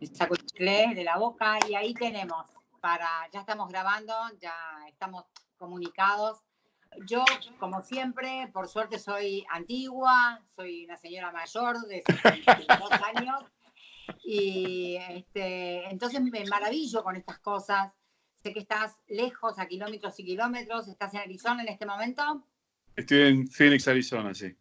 Me saco el chicle de la boca y ahí tenemos para, ya estamos grabando, ya estamos comunicados. Yo, como siempre, por suerte soy antigua, soy una señora mayor de 62 años y este, entonces me maravillo con estas cosas. Sé que estás lejos, a kilómetros y kilómetros. ¿Estás en Arizona en este momento? Estoy en Phoenix, Arizona, sí.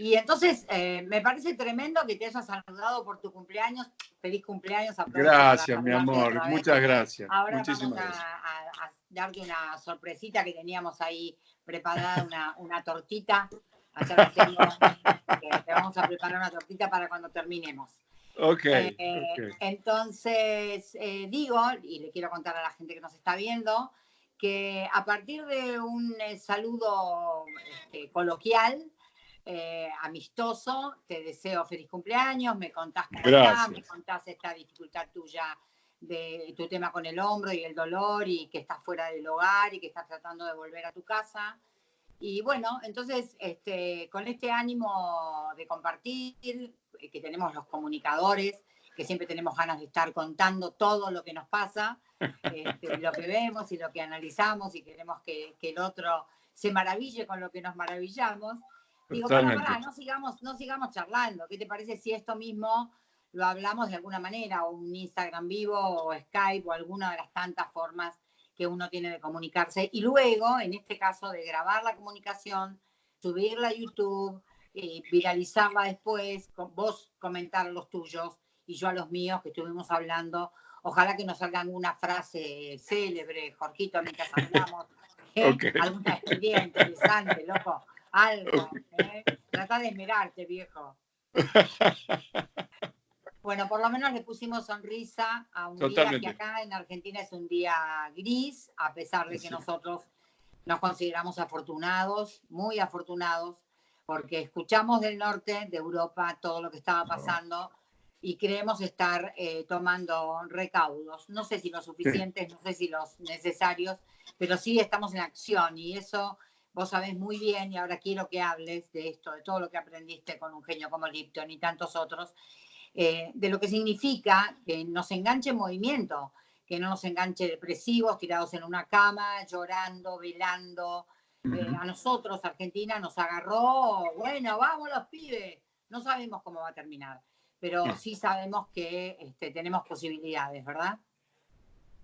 Y entonces eh, me parece tremendo que te hayas saludado por tu cumpleaños. Feliz cumpleaños. Gracias, mi amor. Muchas gracias. Ahora Muchísimas vamos a, a, darte una sorpresita que teníamos ahí preparada, una, una tortita. Allá tengo, te vamos a preparar una tortita para cuando terminemos. Okay, eh, Entonces, eh, digo, y le quiero contar a la gente que nos está viendo, que a partir de un saludo este, coloquial, amistoso, te deseo feliz cumpleaños, me contás estás, me contás esta dificultad tuya de tu tema con el hombro y el dolor y que estás fuera del hogar y que estás tratando de volver a tu casa. Y bueno, entonces, este, con este ánimo de compartir, eh, que tenemos los comunicadores, que siempre tenemos ganas de estar contando todo lo que nos pasa, este, lo que vemos y lo que analizamos y queremos que, el otro se maraville con lo que nos maravillamos. Digo, para, no sigamos, no sigamos charlando. ¿Qué te parece si esto mismo lo hablamos de alguna manera, o un Instagram vivo, o Skype, o alguna de las tantas formas que uno tiene de comunicarse? Y luego, en este caso, de grabar la comunicación, subirla a YouTube, eh, viralizarla después, con vos comentar los tuyos y yo a los míos que estuvimos hablando. Ojalá que nos salga alguna frase célebre, Jorgito, mientras hablamos. ¿eh? Alguna experiencia interesante, loco. Algo. ¿eh? Trata de mirarte, viejo. Bueno, por lo menos le pusimos sonrisa a un día que acá en Argentina es un día gris, a pesar de que nosotros nos consideramos afortunados, muy afortunados, porque escuchamos del norte de Europa todo lo que estaba pasando y creemos estar eh, tomando recaudos. No sé si los suficientes, no sé si los necesarios, pero sí estamos en acción y eso vos sabés muy bien y ahora quiero que hables de esto, de todo lo que aprendiste con un genio como Lipton y tantos otros, eh, de lo que significa que nos enganche en movimiento, que no nos enganche depresivos, tirados en una cama, llorando, velando, eh, a nosotros, Argentina, nos agarró, bueno, vamos los pibes, no sabemos cómo va a terminar, pero sí sabemos que este, tenemos posibilidades, ¿verdad?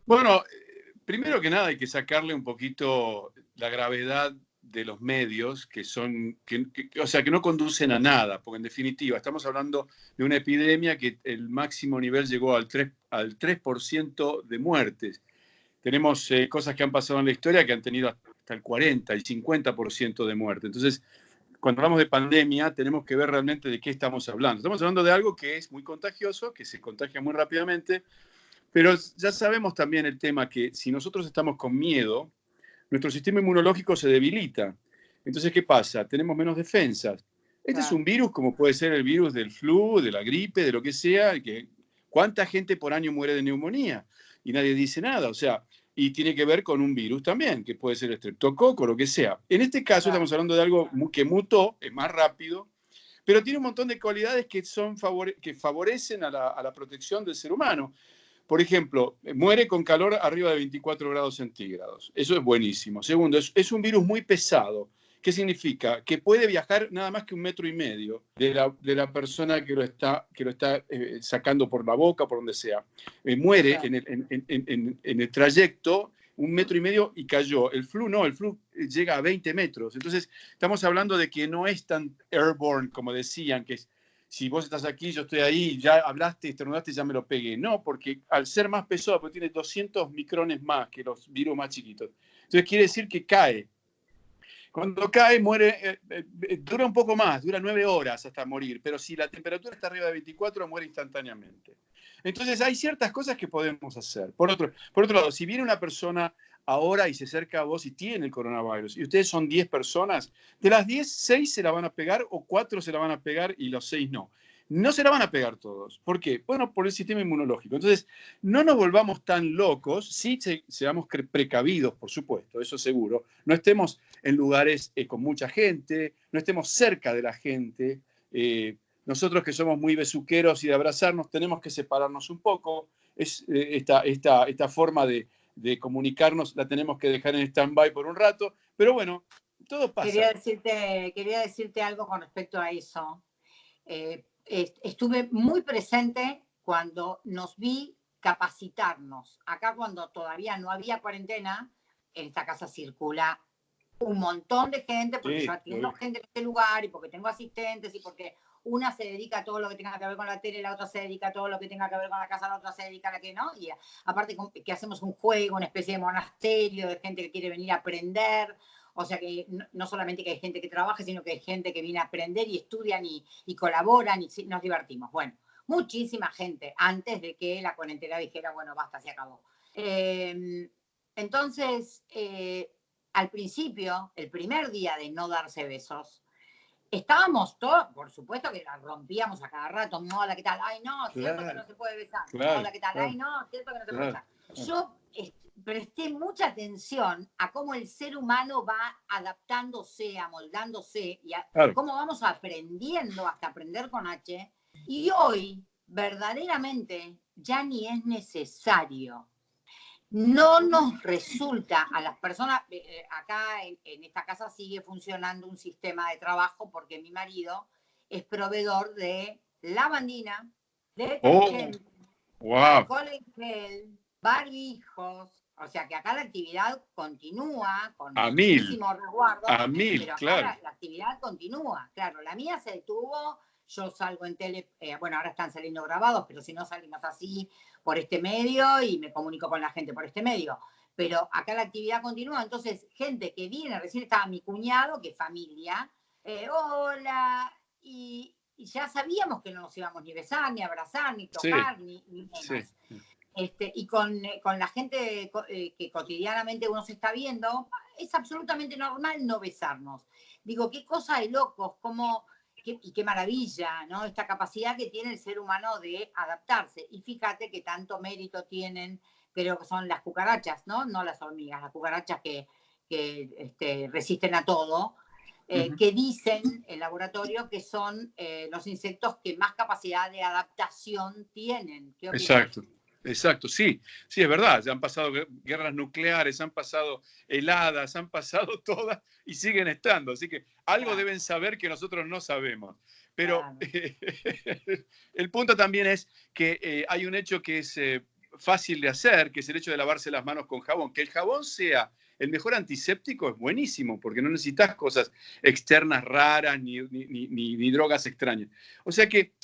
Bueno, eh, primero que nada hay que sacarle un poquito la gravedad de los medios que son, o sea, que no conducen a nada, porque en definitiva estamos hablando de una epidemia que el máximo nivel llegó al 3%, al 3 de muertes. Tenemos eh, cosas que han pasado en la historia que han tenido hasta el 40, el 50% de muerte. Entonces, cuando hablamos de pandemia, tenemos que ver realmente de qué estamos hablando. Estamos hablando de algo que es muy contagioso, que se contagia muy rápidamente, pero ya sabemos también el tema que si nosotros estamos con miedo, nuestro sistema inmunológico se debilita. Entonces, ¿qué pasa? Tenemos menos defensas. Este es un virus como puede ser el virus del flu, de la gripe, de lo que sea. Que, ¿Cuánta gente por año muere de neumonía? Y nadie dice nada. O sea, y tiene que ver con un virus también, que puede ser estreptococo, lo que sea. En este caso estamos hablando de algo que mutó, es más rápido, pero tiene un montón de cualidades que, son que favorecen a la, a la, protección del ser humano. Por ejemplo, muere con calor arriba de 24 grados centígrados. Eso es buenísimo. Segundo, es, es un virus muy pesado. ¿Qué significa? Que puede viajar nada más que un metro y medio de la, de la persona que lo está, que lo está eh, sacando por la boca, por donde sea. Eh, muere en el, en, en, en el trayecto un metro y medio y cayó. El flu no, el flu llega a 20 metros. Entonces, estamos hablando de que no es tan airborne como decían, que es, si vos estás aquí, yo estoy ahí, ya hablaste, estornudaste, ya me lo pegué. No, porque al ser más pesado, porque tiene 200 micrones más que los virus más chiquitos. Entonces, quiere decir que cae. Cuando cae, muere, eh, eh, eh, dura un poco más, dura nueve horas hasta morir, pero si la temperatura está arriba de 24, muere instantáneamente. Entonces hay ciertas cosas que podemos hacer. Por otro, por otro lado, si viene una persona ahora y se acerca a vos y tiene el coronavirus, y ustedes son 10 personas, de las 10, 6 se la van a pegar o 4 se la van a pegar y los 6 no no se la van a pegar todos. ¿Por qué? Bueno, por el sistema inmunológico. Entonces, no nos volvamos tan locos, sí seamos precavidos, por supuesto, eso seguro. No estemos en lugares eh, con mucha gente, no estemos cerca de la gente, eh, nosotros que somos muy besuqueros y de abrazarnos, tenemos que separarnos un poco. Es, eh, esta, esta, esta forma de, de comunicarnos la tenemos que dejar en stand-by por un rato, pero bueno, todo pasa. Quería decirte, quería decirte algo con respecto a eso. Eh, estuve muy presente cuando nos vi capacitarnos. Acá cuando todavía no había cuarentena, en esta casa circula un montón de gente, porque yo atiendo gente en este lugar y porque tengo asistentes y porque una se dedica a todo lo que tenga que ver con la tele, la otra se dedica a todo lo que tenga que ver con la casa, la otra se dedica a la que no. Y aparte que hacemos un juego, una especie de monasterio de gente que quiere venir a aprender. O sea que no, solamente que hay gente que trabaja, sino que hay gente que viene a aprender y estudian y, colaboran y nos divertimos. Bueno, muchísima gente antes de que la cuarentena dijera, bueno, basta, se acabó. Em, entonces, eh, al principio, el primer día de no darse besos, estábamos todos, por supuesto que la rompíamos a cada rato, hola, ¿qué tal? Ay, no, cierto que no se puede besar. hola, ¿qué tal? Ay, no, cierto que no se puede besar. Yo presté mucha atención a cómo el ser humano va adaptándose, amoldándose y a cómo vamos aprendiendo hasta aprender con H. Y hoy, verdaderamente, ya ni es necesario no nos resulta a las personas, eh, eh, acá en, esta casa sigue funcionando un sistema de trabajo porque mi marido es proveedor de lavandina, de oh, wow. gel, barbijos, o sea que acá la actividad continúa con a muchísimo resguardo, a mil, pero claro. la, actividad continúa, claro, la mía se detuvo yo salgo en tele, eh, bueno, ahora están saliendo grabados, pero si no salimos así por este medio y me comunico con la gente por este medio. Pero acá la actividad continúa, entonces gente que viene, recién estaba mi cuñado, que es familia, eh, hola, y, ya sabíamos que no nos íbamos ni besar, ni abrazar, ni tocar, ni, menos. Este, y con, eh, con, la gente que cotidianamente uno se está viendo, es absolutamente normal no besarnos. Digo, qué cosa de locos, como y qué maravilla, ¿no? Esta capacidad que tiene el ser humano de adaptarse. Y fíjate que tanto mérito tienen, creo que son las cucarachas, ¿no? No las hormigas, las cucarachas que, que este, resisten a todo, eh, que dicen el laboratorio que son eh, los insectos que más capacidad de adaptación tienen. Exacto. Exacto, sí, sí, es verdad. Ya han pasado guerras nucleares, han pasado heladas, han pasado todas y siguen estando. Así que algo deben saber que nosotros no sabemos. Pero el punto también es que eh, hay un hecho que es eh, fácil de hacer, que es el hecho de lavarse las manos con jabón. Que el jabón sea el mejor antiséptico es buenísimo, porque no necesitas cosas externas raras ni, ni drogas extrañas. O sea que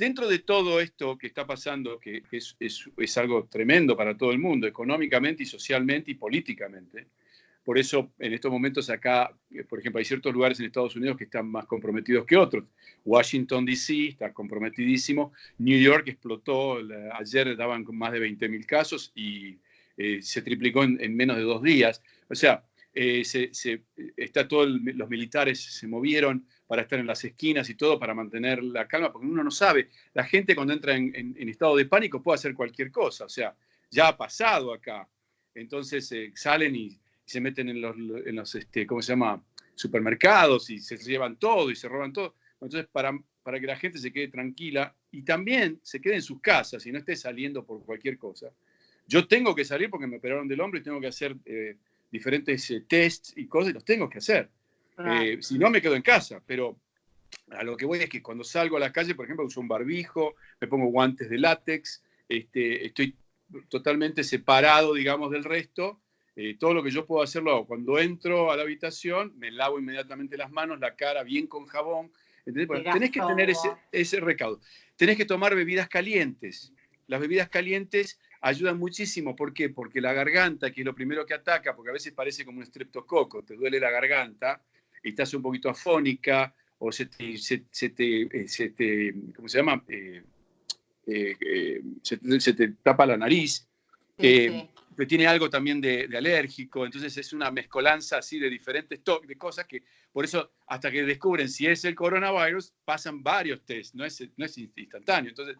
dentro de todo esto que está pasando, que es, algo tremendo para todo el mundo, económicamente y socialmente y políticamente, por eso en estos momentos acá, eh, por ejemplo, hay ciertos lugares en Estados Unidos que están más comprometidos que otros. Washington, D.C. está comprometidísimo. New York explotó, ayer daban más de 20.000 casos y eh, se triplicó en, menos de dos días. O sea, eh, se, está todo los militares se movieron para estar en las esquinas y todo, para mantener la calma, porque uno no sabe. La gente cuando entra en, estado de pánico puede hacer cualquier cosa, o sea, ya ha pasado acá. Entonces eh, salen y, se meten en los, en los este, ¿cómo se llama? Supermercados y se llevan todo y se roban todo. Entonces, para, para que la gente se quede tranquila y también se quede en sus casas y no esté saliendo por cualquier cosa. Yo tengo que salir porque me operaron del hombro y tengo que hacer eh, diferentes eh, tests y cosas y los tengo que hacer. Eh, si no, me quedo en casa, pero a lo que voy es que cuando salgo a la calle, por ejemplo, uso un barbijo, me pongo guantes de látex, este, estoy totalmente separado, digamos, del resto. Eh, todo lo que yo puedo hacerlo hago. Cuando entro a la habitación, me lavo inmediatamente las manos, la cara bien con jabón. tenés que tener ese, ese recaudo. Tenés que tomar bebidas calientes. Las bebidas calientes ayudan muchísimo. ¿Por qué? Porque la garganta, que es lo primero que ataca, porque a veces parece como un estreptococo, te duele la garganta estás un poquito afónica o se te, se, te, eh, se te ¿cómo se llama? Eh, eh, se, te tapa la nariz. Pero tiene algo también de, alérgico, entonces es una mezcolanza así de diferentes de cosas que, por eso, hasta que descubren si es el coronavirus, pasan varios test, no es, no es instantáneo. Entonces,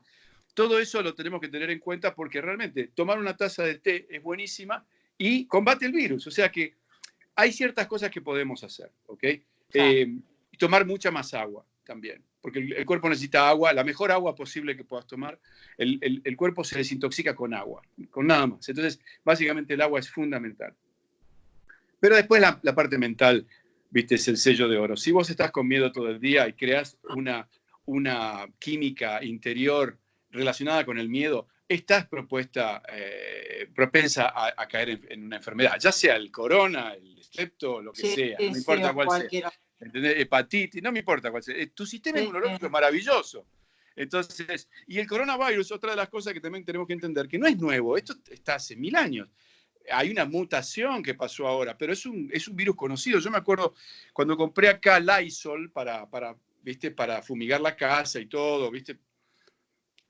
todo eso lo tenemos que tener en cuenta porque realmente tomar una taza de té es buenísima y combate el virus. O sea que hay ciertas cosas que podemos hacer, ¿ok? Eh, y tomar mucha más agua también. porque el, cuerpo necesita agua, la mejor agua posible que puedas tomar, el, el, cuerpo se desintoxica con agua, con nada más. Entonces, básicamente el agua es fundamental. Pero después la, la, parte mental, viste, es el sello de oro. Si vos estás con miedo todo el día y creas una, una química interior relacionada con el miedo, estás propuesta, eh, propensa a, caer en, una enfermedad, ya sea el corona, el estrepto, lo que sea, no importa cuál sea. Hepatitis, no me importa cuál sea. Eh, tu sistema inmunológico es maravilloso. Entonces, y el coronavirus, otra de las cosas que también tenemos que entender, que no es nuevo, esto está hace mil años. Hay una mutación que pasó ahora, pero es un, es un virus conocido. Yo me acuerdo cuando compré acá Lysol para, para, ¿viste? para fumigar la casa y todo, ¿viste?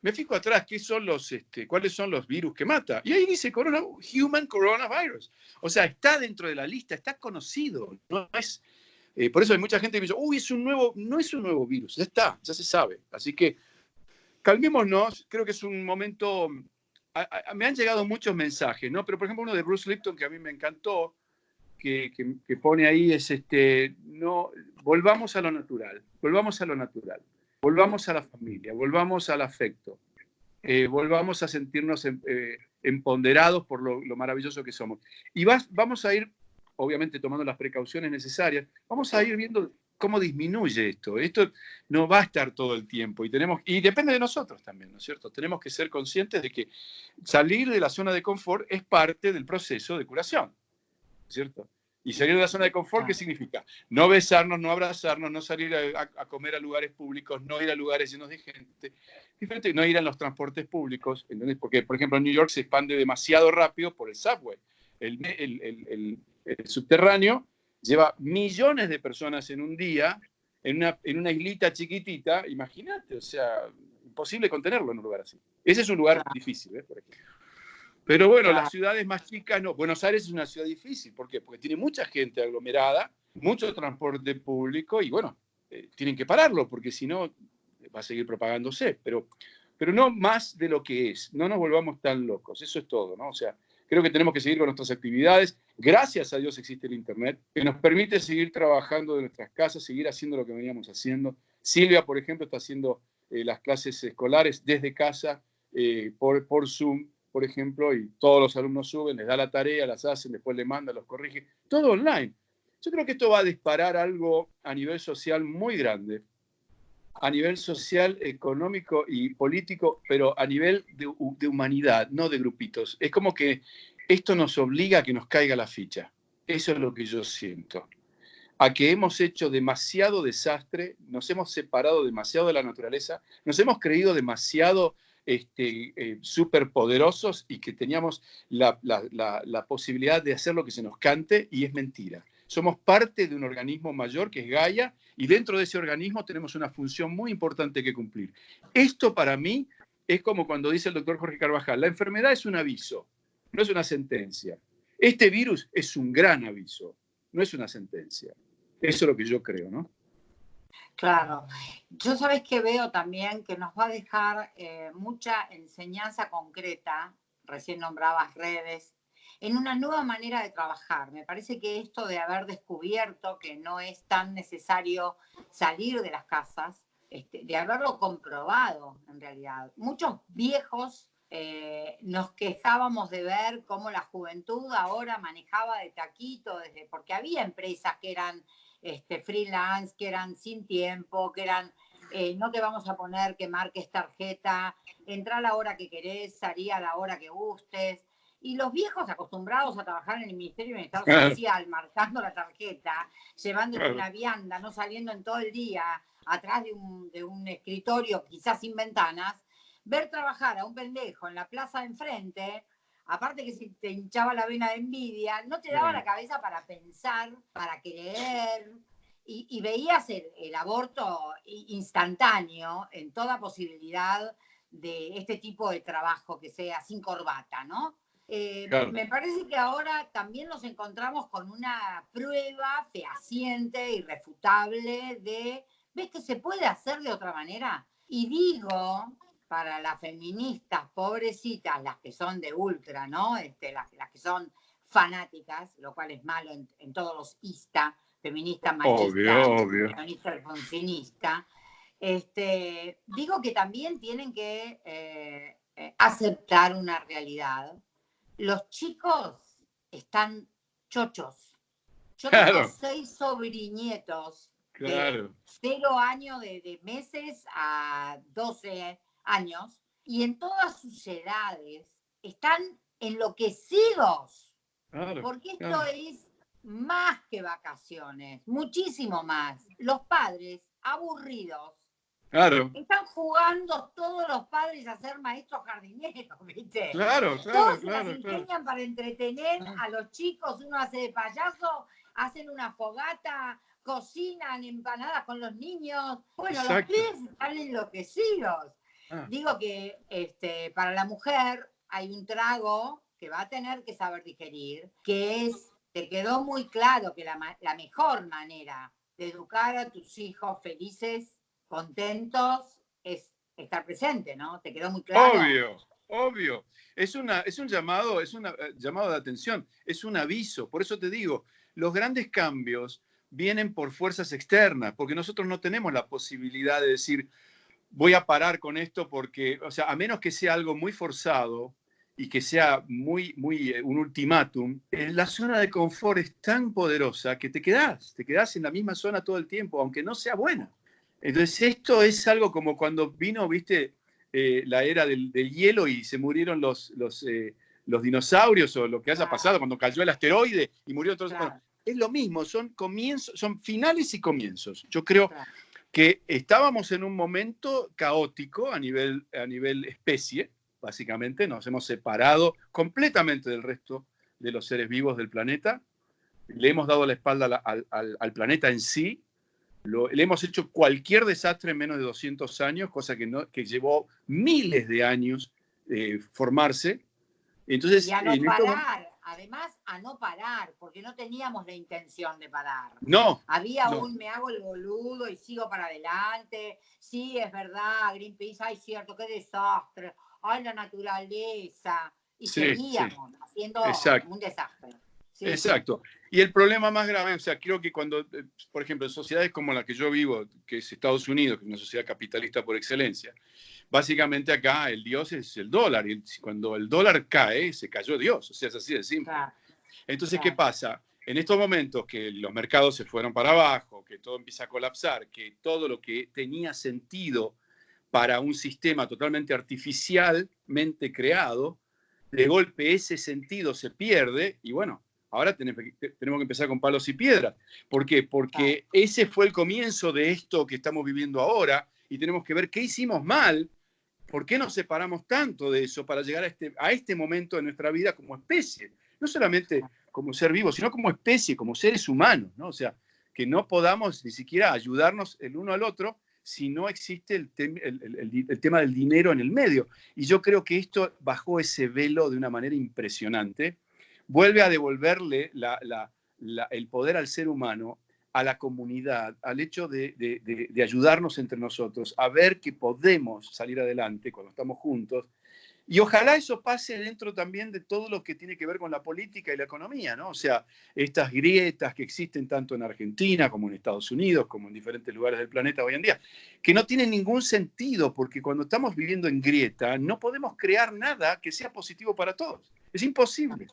Me fijo atrás este, cuáles son los virus que mata. Y ahí dice corona, Human Coronavirus. O sea, está dentro de la lista, está conocido. No es, eh, por eso hay mucha gente que dice, uy, es un nuevo, no es un nuevo virus, ya está, ya se sabe. Así que calmémonos, creo que es un momento, me han llegado muchos mensajes, ¿no? Pero por ejemplo uno de Bruce Lipton que a mí me encantó, que, que pone ahí es, este, no, volvamos a lo natural, volvamos a lo natural. Volvamos a la familia, volvamos al afecto, eh, volvamos a sentirnos em, eh, empoderados por lo, maravilloso que somos. Y vamos a ir, obviamente tomando las precauciones necesarias, vamos a ir viendo cómo disminuye esto. Esto no va a estar todo el tiempo y tenemos y depende de nosotros también, ¿no es cierto? Tenemos que ser conscientes de que salir de la zona de confort es parte del proceso de curación, ¿cierto? Y salir de la zona de confort, ¿qué significa? No besarnos, no abrazarnos, no salir a, comer a lugares públicos, no ir a lugares llenos de gente, diferente, no ir a los transportes públicos, ¿entendés? Porque, por ejemplo, en New York se expande demasiado rápido por el subway. El, el, el, subterráneo lleva millones de personas en un día, en una, en una islita chiquitita, imagínate, o sea, imposible contenerlo en un lugar así. Ese es un lugar difícil, ¿eh? por ejemplo. Pero bueno, las ciudades más chicas no. Buenos Aires es una ciudad difícil. ¿Por qué? Porque tiene mucha gente aglomerada, mucho transporte público y bueno, eh, tienen que pararlo porque si no va a seguir propagándose. Pero, pero no más de lo que es. No nos volvamos tan locos. Eso es todo, ¿no? O sea, creo que tenemos que seguir con nuestras actividades. Gracias a Dios existe el Internet, que nos permite seguir trabajando de nuestras casas, seguir haciendo lo que veníamos haciendo. Silvia, por ejemplo, está haciendo eh, las clases escolares desde casa eh, por, por Zoom por ejemplo, y todos los alumnos suben, les da la tarea, las hacen, después le mandan, los corrige, todo online. Yo creo que esto va a disparar algo a nivel social muy grande, a nivel social, económico y político, pero a nivel de, de humanidad, no de grupitos. Es como que esto nos obliga a que nos caiga la ficha. Eso es lo que yo siento. A que hemos hecho demasiado desastre, nos hemos separado demasiado de la naturaleza, nos hemos creído demasiado este, eh, superpoderosos y que teníamos la, posibilidad de hacer lo que se nos cante y es mentira. Somos parte de un organismo mayor que es Gaia y dentro de ese organismo tenemos una función muy importante que cumplir. Esto para mí es como cuando dice el doctor Jorge Carvajal, la enfermedad es un aviso, no es una sentencia. Este virus es un gran aviso, no es una sentencia. Eso es lo que yo creo, ¿no? Claro. Yo sabes que veo también que nos va a dejar eh, mucha enseñanza concreta, recién nombrabas redes, en una nueva manera de trabajar. Me parece que esto de haber descubierto que no es tan necesario salir de las casas, este, de haberlo comprobado en realidad. Muchos viejos eh, nos quejábamos de ver cómo la juventud ahora manejaba de taquito, desde, porque había empresas que eran este, freelance, que eran sin tiempo, que eran, eh, no te vamos a poner que marques tarjeta, entra a la hora que querés, salí a la hora que gustes. Y los viejos acostumbrados a trabajar en el Ministerio de Bienestar Social, marcando la tarjeta, llevando una vianda, no saliendo en todo el día, atrás de un, de un escritorio, quizás sin ventanas, ver trabajar a un pendejo en la plaza de enfrente, aparte que si te hinchaba la vena de envidia, no te daba la cabeza para pensar, para creer, y, veías el, aborto instantáneo en toda posibilidad de este tipo de trabajo que sea sin corbata, ¿no? Eh, me parece que ahora también nos encontramos con una prueba fehaciente, irrefutable de, ¿ves que se puede hacer de otra manera? Y digo, para las feministas pobrecitas, las que son de ultra, ¿no? Este, las, que son fanáticas, lo cual es malo en, todos los ISTA, feminista machista, feminista funcionista, Este, digo que también tienen que eh, eh, aceptar una realidad. Los chicos están chochos. Yo tengo seis sobrinietos de cero años de, meses a 12 años y en todas sus edades están enloquecidos. porque esto es más que vacaciones, muchísimo más. Los padres aburridos Claro. Están jugando todos los padres a ser maestros jardineros, ¿viste? Claro, claro, todos claro. Se empeñan para entretener a los chicos, uno hace de payaso, hacen una fogata, cocinan empanadas con los niños. Bueno, los pibes están enloquecidos. Ah. Digo que este, para la mujer hay un trago que va a tener que saber digerir, que es, te quedó muy claro que la, la mejor manera de educar a tus hijos felices contentos es estar presente, ¿no? Te quedó muy claro. Obvio, obvio. Es, una, es un llamado, es un eh, llamado de atención, es un aviso. Por eso te digo, los grandes cambios vienen por fuerzas externas, porque nosotros no tenemos la posibilidad de decir, voy a parar con esto porque, o sea, a menos que sea algo muy forzado y que sea muy, muy eh, un ultimátum, la zona de confort es tan poderosa que te quedas, te quedas en la misma zona todo el tiempo, aunque no sea buena. Entonces, esto es algo como cuando vino, viste, eh, la era del, hielo y se murieron los, los, eh, los, dinosaurios o lo que haya pasado cuando cayó el asteroide y murió todo. es lo mismo, son comienzos, son finales y comienzos. Yo creo que estábamos en un momento caótico a nivel, a nivel especie, básicamente, nos hemos separado completamente del resto de los seres vivos del planeta, le hemos dado la espalda al, al planeta en sí, le hemos hecho cualquier desastre en menos de 200 años, cosa que, no, que llevó miles de años eh, formarse. Entonces, y a no parar, además a no parar, porque no teníamos la intención de parar. No. Había un me hago el boludo y sigo para adelante. Sí, es verdad, Greenpeace, ay, cierto, qué desastre. Ay, la naturaleza. Y seguíamos haciendo un desastre. Exacto. Y el problema más grave, o sea, creo que cuando, eh, por ejemplo, en sociedades como la que yo vivo, que es Estados Unidos, que es una sociedad capitalista por excelencia, básicamente acá el Dios es el dólar, y cuando el dólar cae, se cayó Dios, o sea, es así de simple. Entonces, ¿qué pasa? En estos momentos que los mercados se fueron para abajo, que todo empieza a colapsar, que todo lo que tenía sentido para un sistema totalmente artificialmente creado, de golpe ese sentido se pierde y bueno, Ahora tenemos que empezar con palos y piedras. ¿Por qué? Porque ese fue el comienzo de esto que estamos viviendo ahora y tenemos que ver qué hicimos mal, por qué nos separamos tanto de eso para llegar a este, a este momento de nuestra vida como especie. No solamente como ser vivo, sino como especie, como seres humanos, ¿no? O sea, que no podamos ni siquiera ayudarnos el uno al otro si no existe el, tema del dinero en el medio. Y yo creo que esto bajó ese velo de una manera impresionante vuelve a devolverle el poder al ser humano, a la comunidad, al hecho de, ayudarnos entre nosotros, a ver que podemos salir adelante cuando estamos juntos. Y ojalá eso pase dentro también de todo lo que tiene que ver con la política y la economía, ¿no? O sea, estas grietas que existen tanto en Argentina como en Estados Unidos, como en diferentes lugares del planeta hoy en día, que no tienen ningún sentido, porque cuando estamos viviendo en grieta no podemos crear nada que sea positivo para todos. Es imposible.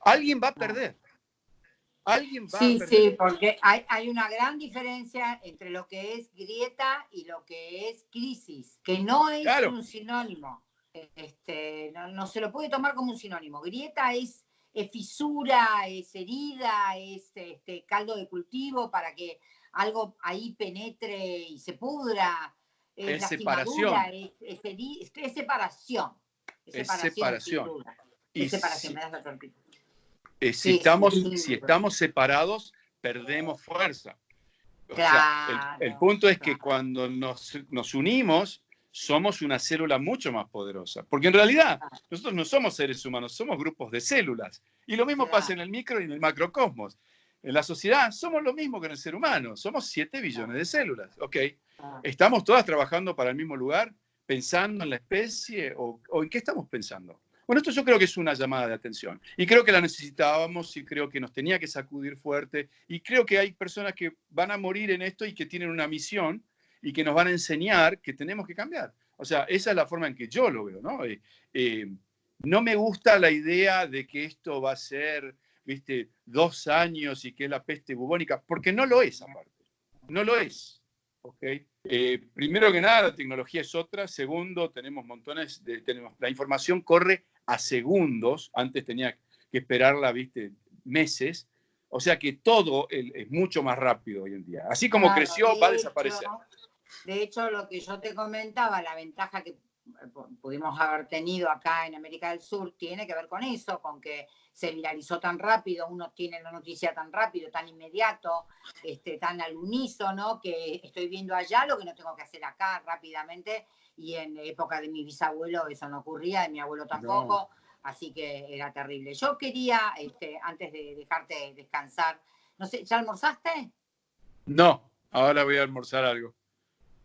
Alguien va a perder. Alguien va sí, a. Sí, porque hay, una gran diferencia entre lo que es grieta y lo que es crisis, que no es un sinónimo. Este, no, se lo puede tomar como un sinónimo. Grieta es, fisura, es herida, es este, caldo de cultivo para que algo ahí penetre y se pudra. Es, separación. Es, es, separación. Es separación. Es separación, me das la eh, si, estamos, si estamos separados, perdemos fuerza. el, punto es que cuando nos, nos, unimos, somos una célula mucho más poderosa. Porque en realidad, nosotros no somos seres humanos, somos grupos de células. Y lo mismo pasa en el micro y en el macrocosmos. En la sociedad somos lo mismo que en el ser humano, somos 7 billones de células. Ok, ¿estamos todas trabajando para el mismo lugar? ¿Pensando en la especie? ¿O, o en qué estamos pensando? Bueno, esto yo creo que es una llamada de atención y creo que la necesitábamos y creo que nos tenía que sacudir fuerte y creo que hay personas que van a morir en esto y que tienen una misión y que nos van a enseñar que tenemos que cambiar. O sea, esa es la forma en que yo lo veo, ¿no? Eh, eh, no me gusta la idea de que esto va a ser, viste, dos años y que es la peste bubónica, porque no lo es aparte. No lo es. ¿okay? Eh, primero que nada, la tecnología es otra. Segundo, tenemos montones de. Tenemos, la información corre a segundos. Antes tenía que esperarla, viste, meses. O sea que todo es mucho más rápido hoy en día. Así como creció, va a desaparecer. De hecho, lo que yo te comentaba, la ventaja que pudimos haber tenido acá en América del Sur tiene que ver con eso, con que se viralizó tan rápido, uno tiene la noticia tan rápido, tan inmediato, este, tan al unísono, que estoy viendo allá lo que no tengo que hacer acá rápidamente. Y en época de mi bisabuelo eso no ocurría, de mi abuelo tampoco, así que era terrible. Yo quería, este, antes de dejarte descansar, no sé, ¿ya almorzaste? No, ahora voy a almorzar algo.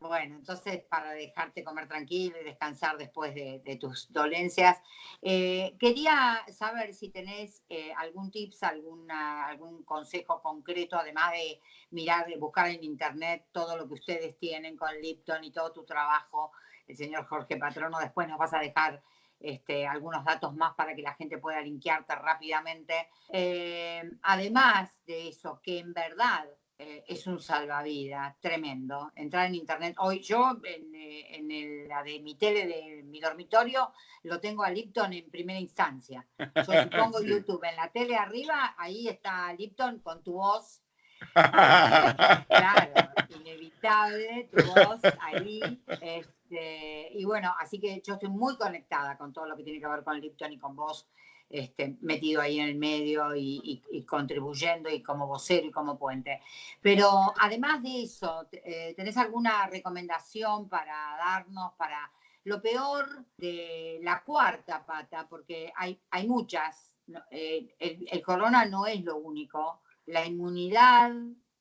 Bueno, entonces para dejarte comer tranquilo y descansar después de, tus dolencias, eh, quería saber si tenés eh, algún tips, alguna, algún consejo concreto, además de mirar, de buscar en internet todo lo que ustedes tienen con Lipton y todo tu trabajo. El señor Jorge Patrono, después nos vas a dejar este, algunos datos más para que la gente pueda linkearte rápidamente. Eh, además de eso, que en verdad eh, es un salvavidas tremendo. Entrar en internet. Hoy yo, en, eh, la de mi tele, de mi dormitorio, lo tengo a Lipton en primera instancia. Yo si pongo YouTube en la tele arriba, ahí está Lipton con tu voz. claro, inevitable, tu voz ahí. Este, y bueno, así que yo estoy muy conectada con todo lo que tiene que ver con Lipton y con vos este, metido ahí en el medio y, contribuyendo y como vocero y como puente. Pero además de eso, eh, ¿tenés alguna recomendación para darnos para lo peor de la cuarta pata? Porque hay, hay muchas. Eh, el, corona no es lo único. La inmunidad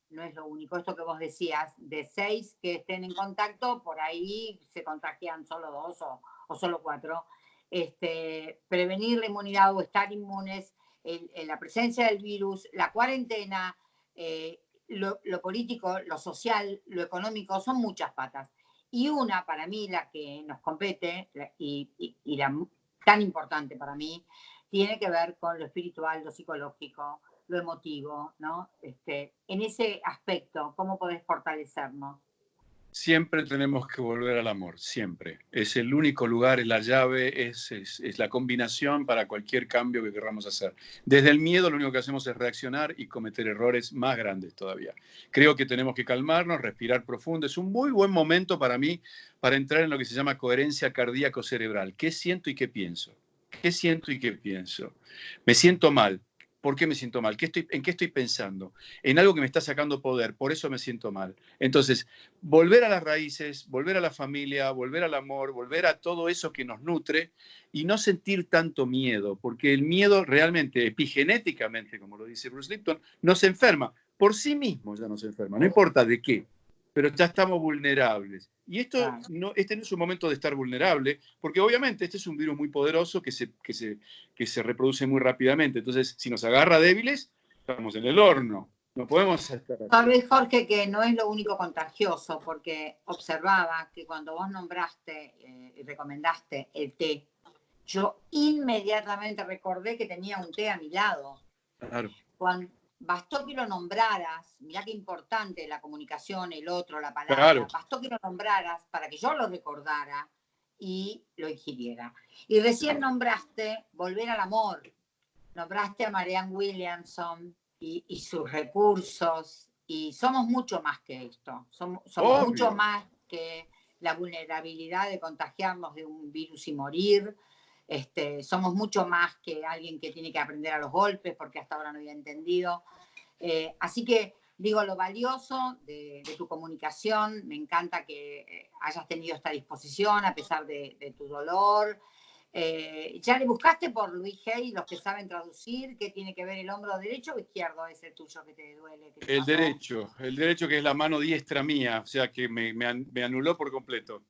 no es lo único. Esto que vos decías, de seis que estén en contacto, por ahí se contagian solo dos o, o solo cuatro este, prevenir la inmunidad o estar inmunes, en, la presencia del virus, la cuarentena, eh, lo, político, lo social, lo económico, son muchas patas. Y una, para mí, la que nos compete y, la tan importante para mí, tiene que ver con lo espiritual, lo psicológico, lo emotivo, ¿no? Este, en ese aspecto, ¿cómo podés fortalecernos? Siempre tenemos que volver al amor, siempre. Es el único lugar, es la llave, es, es, la combinación para cualquier cambio que queramos hacer. Desde el miedo lo único que hacemos es reaccionar y cometer errores más grandes todavía. Creo que tenemos que calmarnos, respirar profundo. Es un muy buen momento para mí para entrar en lo que se llama coherencia cardíaco-cerebral. ¿Qué siento y qué pienso? ¿Qué siento y qué pienso? Me siento mal. ¿Por qué me siento mal? ¿Qué estoy, ¿En qué estoy pensando? En algo que me está sacando poder, por eso me siento mal. Entonces, volver a las raíces, volver a la familia, volver al amor, volver a todo eso que nos nutre y no sentir tanto miedo, porque el miedo realmente, epigenéticamente, como lo dice Bruce Lipton, nos enferma. Por sí mismo ya nos enferma, no importa de qué pero ya estamos vulnerables. Y esto no, este no es un momento de estar vulnerable, porque obviamente este es un virus muy poderoso que se, que se, que se reproduce muy rápidamente. Entonces, si nos agarra débiles, estamos en el horno. No podemos estar. Sabes, Jorge, que no es lo único contagioso, porque observaba que cuando vos nombraste eh, y recomendaste el té, yo inmediatamente recordé que tenía un té a mi lado. Claro. Cuando, bastó que lo nombraras, mirá qué importante la comunicación, el otro, la palabra, bastó que lo nombraras para que yo lo recordara y lo ingiriera. Y recién nombraste Volver al Amor, nombraste a Marianne Williamson y, sus recursos, y somos mucho más que esto, somos, mucho más que la vulnerabilidad de contagiarnos de un virus y morir, este, somos mucho más que alguien que tiene que aprender a los golpes, porque hasta ahora no había entendido. Eh, así que digo, lo valioso de, tu comunicación, me encanta que eh, hayas tenido esta disposición a pesar de, tu dolor. Eh, ¿Ya le buscaste por Luis Hay, los que saben traducir, qué tiene que ver el hombro derecho o izquierdo es el tuyo que te duele? el derecho, el derecho que es la mano diestra mía, o sea que me, me, anuló por completo.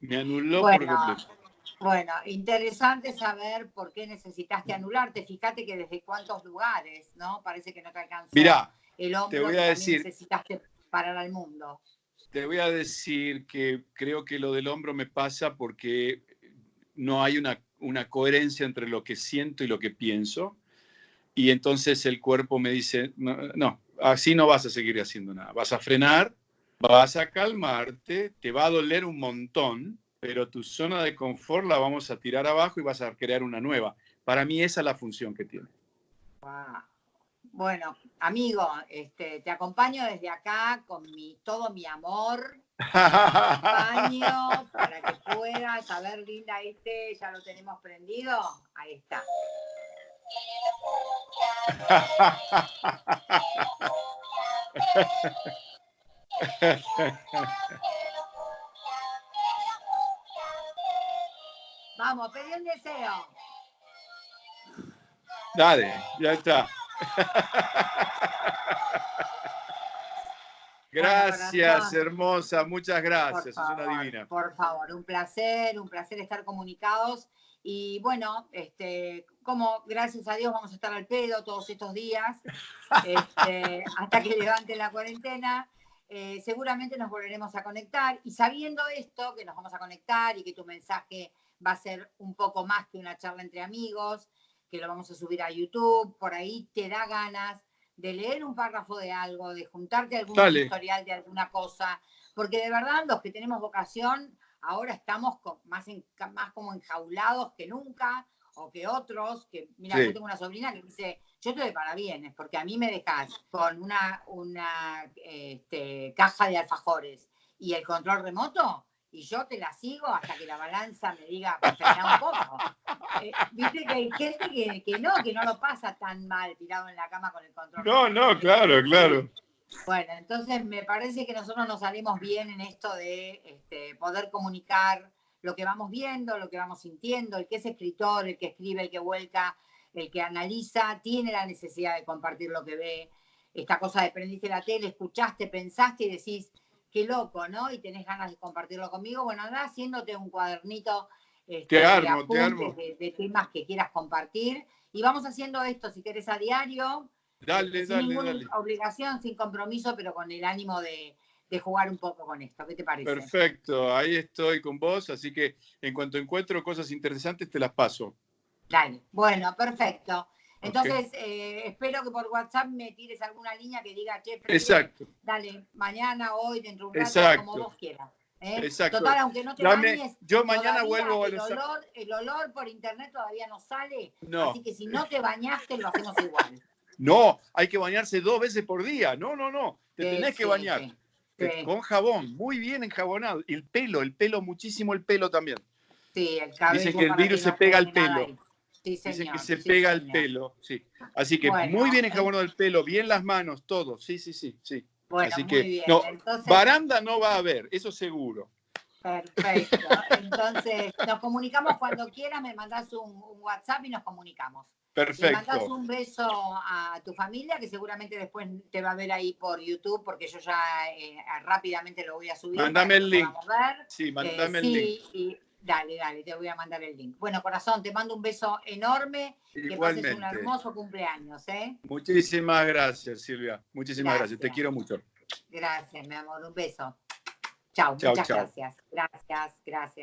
Me anuló por completo. Bueno, interesante saber por qué necesitaste anularte. Fíjate que desde cuántos lugares, ¿no? Parece que no te alcanzó Mirá, el hombro te voy a decir, necesitaste parar al mundo. Te voy a decir que creo que lo del hombro me pasa porque no hay una, una coherencia entre lo que siento y lo que pienso. Y entonces el cuerpo me dice, no, así no vas a seguir haciendo nada. Vas a frenar, vas a calmarte, te va a doler un montón, pero tu zona de confort la vamos a tirar abajo y vas a crear una nueva. Para mí esa es la función que tiene. Bueno, amigo, este, te acompaño desde acá con mi, todo mi amor. acompaño para que puedas saber, linda, este ya lo tenemos prendido. Ahí está. Vamos, pedí un deseo. Dale, ya está. Gracias, hermosa, muchas gracias, es una divina. Por favor, un placer, un placer estar comunicados. Y bueno, este, como gracias a Dios vamos a estar al pedo todos estos días, este, hasta que levante la cuarentena. Eh, seguramente nos volveremos a conectar y sabiendo esto, que nos vamos a conectar y que tu mensaje va a ser un poco más que una charla entre amigos, que lo vamos a subir a YouTube, por ahí te da ganas de leer un párrafo de algo, de juntarte algún historial de alguna cosa, porque de verdad los que tenemos vocación ahora estamos más, más como enjaulados que nunca, o que otros, que mira, yo tengo una sobrina que dice, yo estoy de parabienes, porque a mí me dejas con una, una este, caja de alfajores y el control remoto, y yo te la sigo hasta que la balanza me diga, pues, un poco. Eh, viste que hay gente que, no, que no lo pasa tan mal tirado en la cama con el control. No, no, claro, claro. Bueno, entonces me parece que nosotros nos salimos bien en esto de este, poder comunicar lo que vamos viendo, lo que vamos sintiendo, el que es escritor, el que escribe, el que vuelca, el que analiza, tiene la necesidad de compartir lo que ve. Esta cosa de prendiste la tele, escuchaste, pensaste y decís, qué loco, ¿no? Y tenés ganas de compartirlo conmigo. Bueno, anda haciéndote un cuadernito este, de, temas que quieras compartir. Y vamos haciendo esto, si querés, a diario. Dale, sin dale, ninguna obligación, sin compromiso, pero con el ánimo de, jugar un poco con esto. ¿Qué te parece? Perfecto, ahí estoy con vos, así que en cuanto encuentro cosas interesantes te las paso. Dale, bueno, perfecto. Entonces, eh, espero que por WhatsApp me tires alguna línea que diga, che, Exacto. dale, mañana, hoy, dentro de un rato, como vos quieras. ¿eh? Exacto. Total, aunque no te bañes, yo mañana vuelvo el olor, el olor por internet todavía no sale. No. Así que si no te bañaste, lo hacemos igual. No, hay que bañarse dos veces por día. No, no, no. Te tenés que bañar. Con jabón, muy bien enjabonado. Y el pelo, el pelo, muchísimo el pelo también. Sí, el cabello. Dicen que el virus se pega al pelo. Dicen que se pega el pelo, sí. Así que muy bien enjabonado el pelo, bien las manos, todo. Sí, sí, sí, sí. Bueno, Así muy que bien. no, baranda no va a haber, eso seguro. Perfecto. Entonces, nos comunicamos cuando quieras, me mandas un, WhatsApp y nos comunicamos. Perfecto. Le mandas un beso a tu familia, que seguramente después te va a ver ahí por YouTube, porque yo ya eh, rápidamente lo voy a subir. Mándame el link. Sí, mándame el link. Y, Dale, dale, te voy a mandar el link. Bueno, corazón, te mando un beso enorme. Que pases un hermoso cumpleaños, ¿eh? Muchísimas gracias, Silvia. Muchísimas gracias. Te quiero mucho. Gracias, mi amor. Un beso. Chao, muchas gracias. Gracias, gracias.